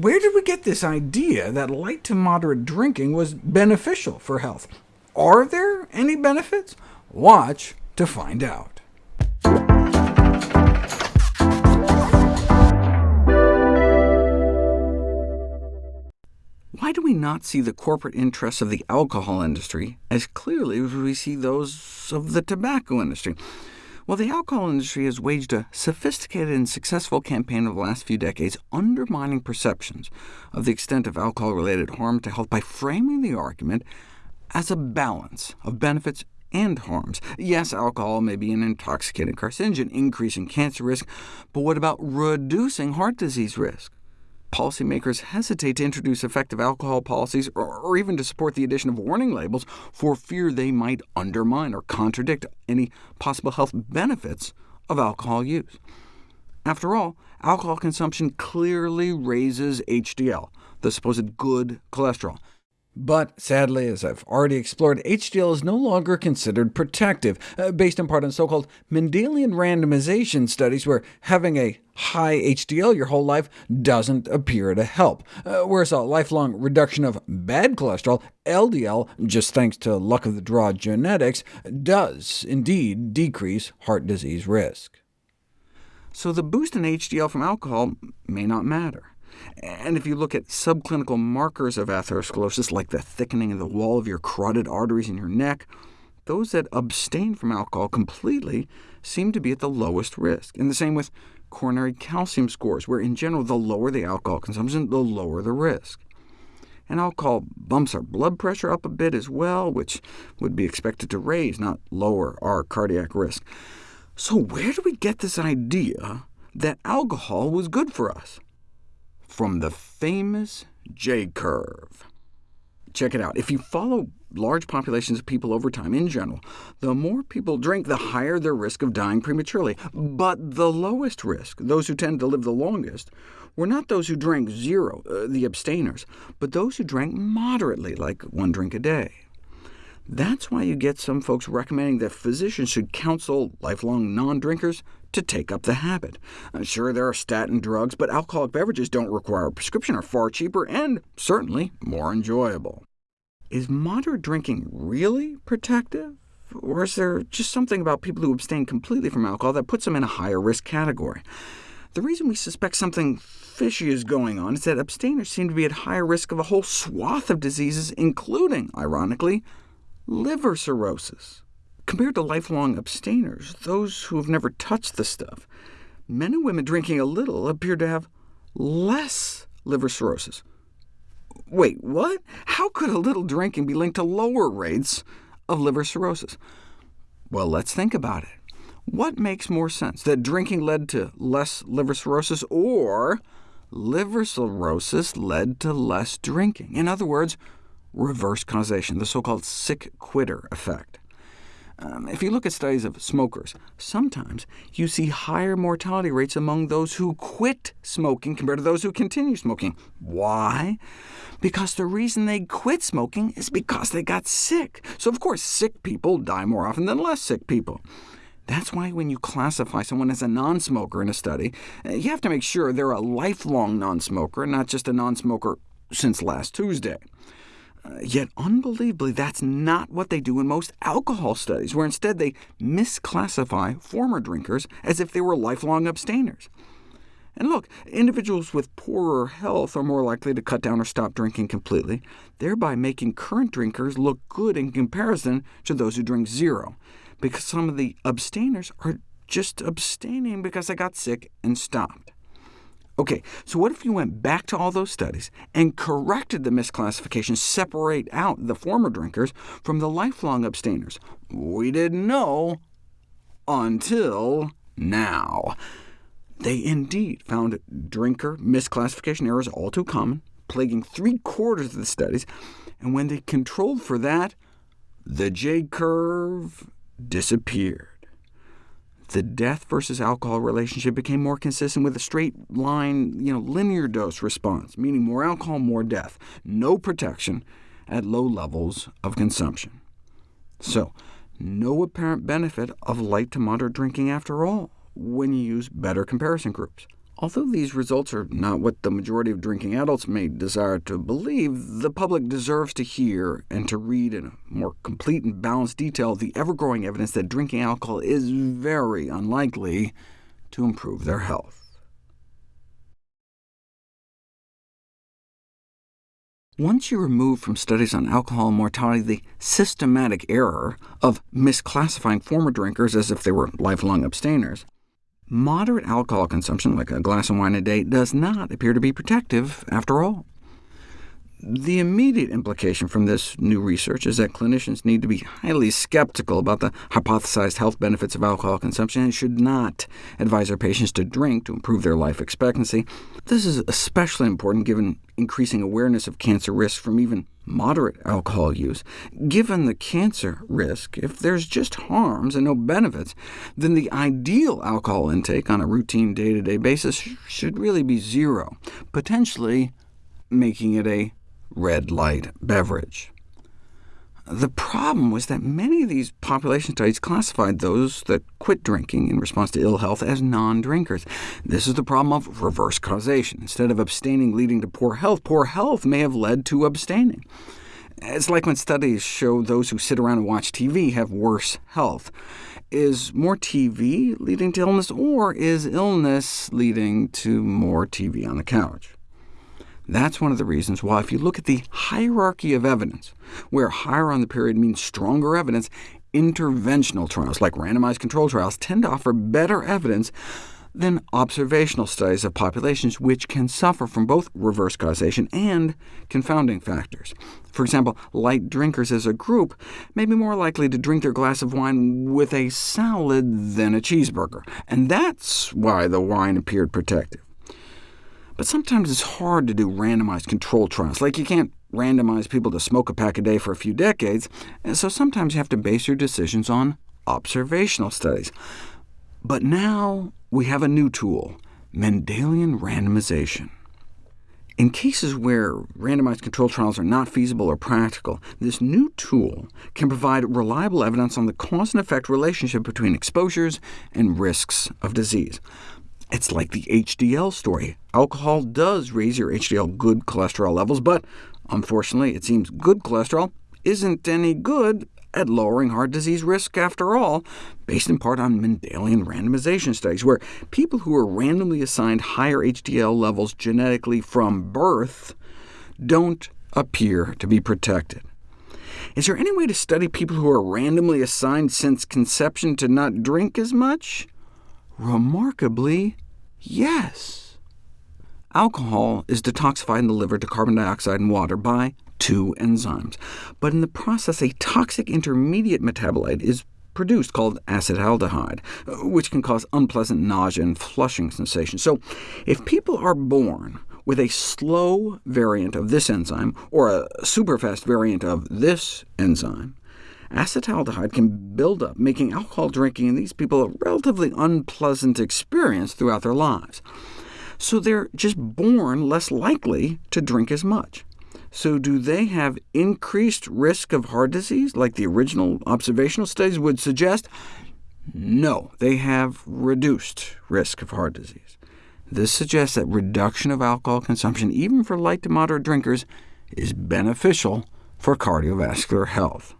Where did we get this idea that light to moderate drinking was beneficial for health? Are there any benefits? Watch to find out. Why do we not see the corporate interests of the alcohol industry as clearly as we see those of the tobacco industry? Well, the alcohol industry has waged a sophisticated and successful campaign over the last few decades undermining perceptions of the extent of alcohol-related harm to health by framing the argument as a balance of benefits and harms. Yes, alcohol may be an intoxicating carcinogen, increasing cancer risk, but what about reducing heart disease risk? Policymakers hesitate to introduce effective alcohol policies or even to support the addition of warning labels for fear they might undermine or contradict any possible health benefits of alcohol use. After all, alcohol consumption clearly raises HDL, the supposed good cholesterol, but sadly, as I've already explored, HDL is no longer considered protective, uh, based in part on so-called Mendelian randomization studies, where having a high HDL your whole life doesn't appear to help, uh, whereas a lifelong reduction of bad cholesterol, LDL, just thanks to luck of the draw genetics, does indeed decrease heart disease risk. So the boost in HDL from alcohol may not matter. And if you look at subclinical markers of atherosclerosis, like the thickening of the wall of your carotid arteries in your neck, those that abstain from alcohol completely seem to be at the lowest risk. And the same with coronary calcium scores, where in general the lower the alcohol consumption, the lower the risk. And alcohol bumps our blood pressure up a bit as well, which would be expected to raise, not lower, our cardiac risk. So where do we get this idea that alcohol was good for us? From the famous J-curve. Check it out. If you follow large populations of people over time in general, the more people drink, the higher their risk of dying prematurely. But the lowest risk, those who tend to live the longest, were not those who drank zero, uh, the abstainers, but those who drank moderately, like one drink a day. That's why you get some folks recommending that physicians should counsel lifelong non-drinkers to take up the habit. Uh, sure, there are statin drugs, but alcoholic beverages don't require a prescription, are far cheaper, and certainly more enjoyable. Is moderate drinking really protective? Or is there just something about people who abstain completely from alcohol that puts them in a higher risk category? The reason we suspect something fishy is going on is that abstainers seem to be at higher risk of a whole swath of diseases, including, ironically, liver cirrhosis. Compared to lifelong abstainers, those who have never touched the stuff, men and women drinking a little appear to have less liver cirrhosis. Wait, what? How could a little drinking be linked to lower rates of liver cirrhosis? Well, let's think about it. What makes more sense, that drinking led to less liver cirrhosis, or liver cirrhosis led to less drinking? In other words, reverse causation, the so-called sick quitter effect. Um, if you look at studies of smokers, sometimes you see higher mortality rates among those who quit smoking compared to those who continue smoking. Why? Because the reason they quit smoking is because they got sick. So of course sick people die more often than less sick people. That's why when you classify someone as a non-smoker in a study, uh, you have to make sure they're a lifelong non-smoker, not just a non-smoker since last Tuesday. Yet, unbelievably, that's not what they do in most alcohol studies, where instead they misclassify former drinkers as if they were lifelong abstainers. And look, individuals with poorer health are more likely to cut down or stop drinking completely, thereby making current drinkers look good in comparison to those who drink zero, because some of the abstainers are just abstaining because they got sick and stopped. OK, so what if you went back to all those studies and corrected the misclassification, separate out the former drinkers from the lifelong abstainers? We didn't know until now. They indeed found drinker misclassification errors all too common, plaguing three-quarters of the studies, and when they controlled for that, the J-curve disappeared the death versus alcohol relationship became more consistent with a straight line, you know, linear dose response, meaning more alcohol, more death, no protection at low levels of consumption. So, no apparent benefit of light to moderate drinking after all, when you use better comparison groups. Although these results are not what the majority of drinking adults may desire to believe, the public deserves to hear and to read in more complete and balanced detail the ever-growing evidence that drinking alcohol is very unlikely to improve their health. Once you remove from studies on alcohol mortality the systematic error of misclassifying former drinkers as if they were lifelong abstainers, Moderate alcohol consumption, like a glass of wine a day, does not appear to be protective after all. The immediate implication from this new research is that clinicians need to be highly skeptical about the hypothesized health benefits of alcohol consumption and should not advise their patients to drink to improve their life expectancy. This is especially important given increasing awareness of cancer risk from even moderate alcohol use. Given the cancer risk, if there's just harms and no benefits, then the ideal alcohol intake on a routine day-to-day -day basis should really be zero, potentially making it a red light beverage. The problem was that many of these population studies classified those that quit drinking in response to ill health as non-drinkers. This is the problem of reverse causation. Instead of abstaining leading to poor health, poor health may have led to abstaining. It's like when studies show those who sit around and watch TV have worse health. Is more TV leading to illness, or is illness leading to more TV on the couch? That's one of the reasons why, if you look at the hierarchy of evidence, where higher on the pyramid means stronger evidence, interventional trials, like randomized control trials, tend to offer better evidence than observational studies of populations which can suffer from both reverse causation and confounding factors. For example, light drinkers as a group may be more likely to drink their glass of wine with a salad than a cheeseburger, and that's why the wine appeared protective. But sometimes it's hard to do randomized control trials, like you can't randomize people to smoke a pack a day for a few decades, and so sometimes you have to base your decisions on observational studies. But now we have a new tool, Mendelian randomization. In cases where randomized control trials are not feasible or practical, this new tool can provide reliable evidence on the cause and effect relationship between exposures and risks of disease. It's like the HDL story. Alcohol does raise your HDL good cholesterol levels, but unfortunately it seems good cholesterol isn't any good at lowering heart disease risk after all, based in part on Mendelian randomization studies, where people who are randomly assigned higher HDL levels genetically from birth don't appear to be protected. Is there any way to study people who are randomly assigned since conception to not drink as much? Remarkably, yes. Alcohol is detoxified in the liver to carbon dioxide and water by two enzymes, but in the process a toxic intermediate metabolite is produced called acetaldehyde, which can cause unpleasant nausea and flushing sensations. So if people are born with a slow variant of this enzyme, or a superfast variant of this enzyme, acetaldehyde can build up, making alcohol drinking in these people a relatively unpleasant experience throughout their lives. So they're just born less likely to drink as much. So do they have increased risk of heart disease, like the original observational studies would suggest? No, they have reduced risk of heart disease. This suggests that reduction of alcohol consumption, even for light to moderate drinkers, is beneficial for cardiovascular health.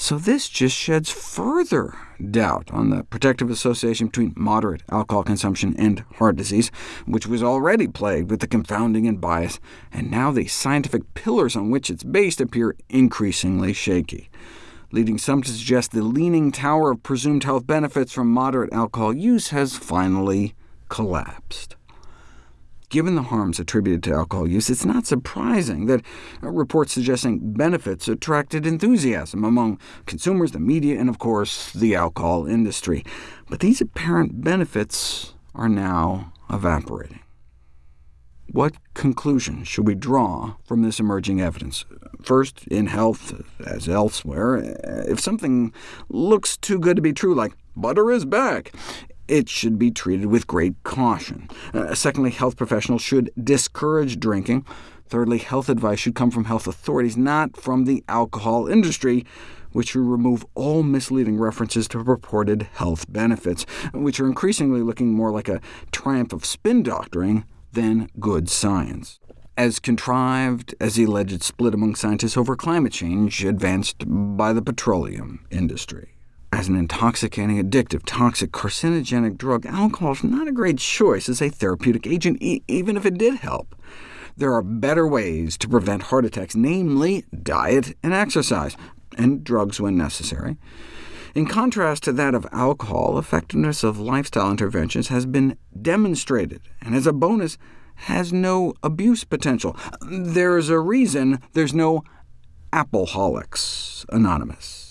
So this just sheds further doubt on the protective association between moderate alcohol consumption and heart disease, which was already plagued with the confounding and bias, and now the scientific pillars on which it's based appear increasingly shaky, leading some to suggest the leaning tower of presumed health benefits from moderate alcohol use has finally collapsed. Given the harms attributed to alcohol use, it's not surprising that uh, reports suggesting benefits attracted enthusiasm among consumers, the media, and of course the alcohol industry. But these apparent benefits are now evaporating. What conclusion should we draw from this emerging evidence? First, in health, as elsewhere, if something looks too good to be true, like butter is back, it should be treated with great caution. Uh, secondly, health professionals should discourage drinking. Thirdly, health advice should come from health authorities, not from the alcohol industry, which should remove all misleading references to purported health benefits, which are increasingly looking more like a triumph of spin doctoring than good science. As contrived as the alleged split among scientists over climate change advanced by the petroleum industry. As an intoxicating, addictive, toxic, carcinogenic drug, alcohol is not a great choice as a therapeutic agent, e even if it did help. There are better ways to prevent heart attacks, namely diet and exercise, and drugs when necessary. In contrast to that of alcohol, effectiveness of lifestyle interventions has been demonstrated, and as a bonus, has no abuse potential. There's a reason there's no Appleholics Anonymous.